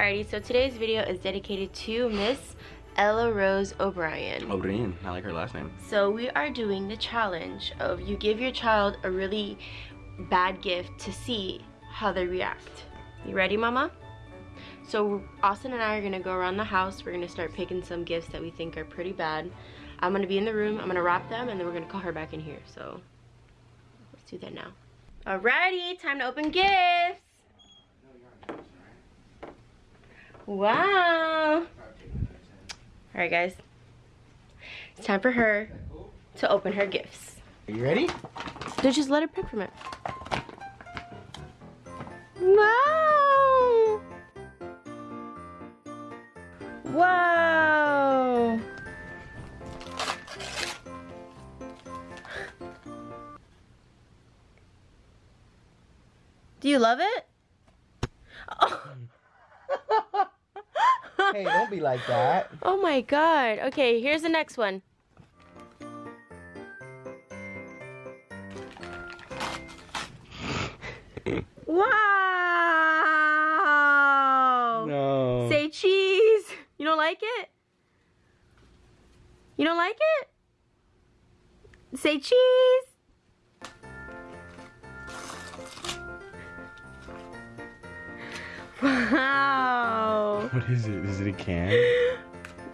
Alrighty, so today's video is dedicated to Miss Ella Rose O'Brien. O'Brien, I like her last name. So we are doing the challenge of you give your child a really bad gift to see how they react. You ready, mama? So Austin and I are gonna go around the house. We're gonna start picking some gifts that we think are pretty bad. I'm gonna be in the room, I'm gonna wrap them, and then we're gonna call her back in here. So let's do that now. Alrighty, time to open gifts. Wow. Alright guys, it's time for her to open her gifts. Are you ready? So just let her pick from it. Wow! Wow! Do you love it? Oh. Hey, don't be like that. oh my god. Okay, here's the next one. wow! No. Say cheese. You don't like it? You don't like it? Say cheese. Is it? Is it a can?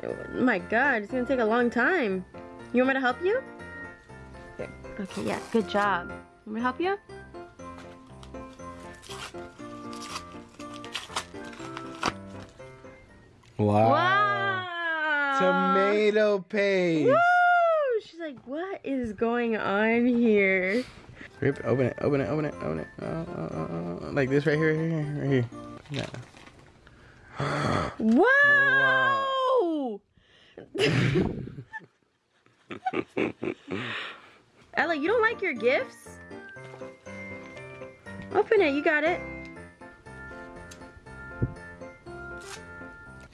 Oh my god, it's gonna take a long time. You want me to help you? Here. Okay, yeah, good job. Want me to help you? Wow. Wow! Tomato paste. Woo! She's like, what is going on here? Rip, open it, open it, open it, open it. Uh, uh, uh, like this right here, right here, right here. Yeah. Wow! Ella, you don't like your gifts? Open it, you got it.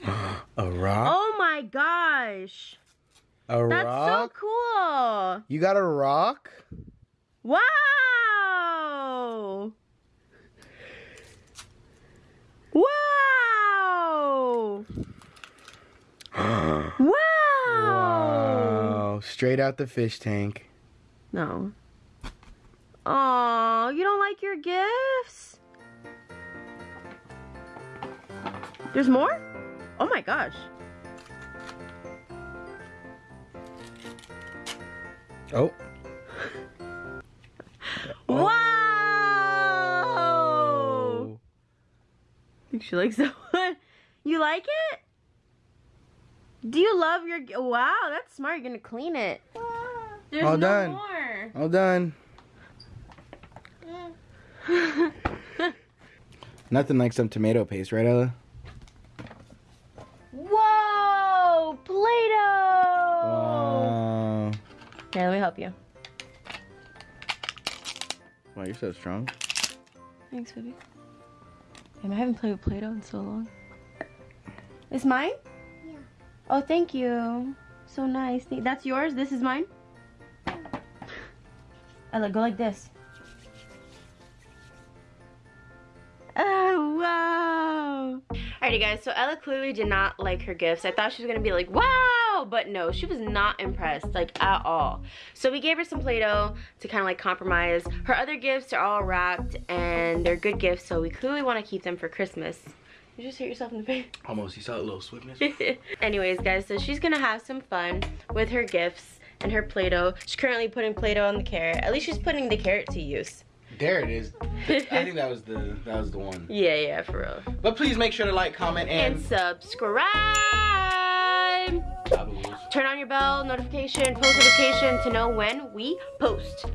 A rock? Oh my gosh. a That's rock? so cool. You got a rock? Wow. Wow. wow. Wow. Straight out the fish tank. No. Oh, you don't like your gifts? There's more? Oh my gosh. Oh. Wow! I oh. think she likes that one. You like it? Do you love your? Wow, that's smart. You're gonna clean it. There's All no done. more. All done. Nothing like some tomato paste, right, Ella? Whoa, Play-Doh. Wow. Here, let me help you. Wow, you're so strong. Thanks, baby. Damn, I haven't played with Play-Doh in so long. It's mine? Oh, thank you. So nice. That's yours? This is mine? Ella, go like this. Oh, wow. Alrighty, guys. So Ella clearly did not like her gifts. I thought she was going to be like, wow. But no, she was not impressed, like, at all. So we gave her some Play-Doh to kind of, like, compromise. Her other gifts are all wrapped, and they're good gifts, so we clearly want to keep them for Christmas. You just hit yourself in the face. Almost. You saw a little swiftness. Anyways, guys, so she's gonna have some fun with her gifts and her Play-Doh. She's currently putting Play-Doh on the carrot. At least she's putting the carrot to use. there it is. I think that was the that was the one. Yeah, yeah, for real. But please make sure to like, comment, And and, subscribe! Turn on your bell notification, post notification to know when we post.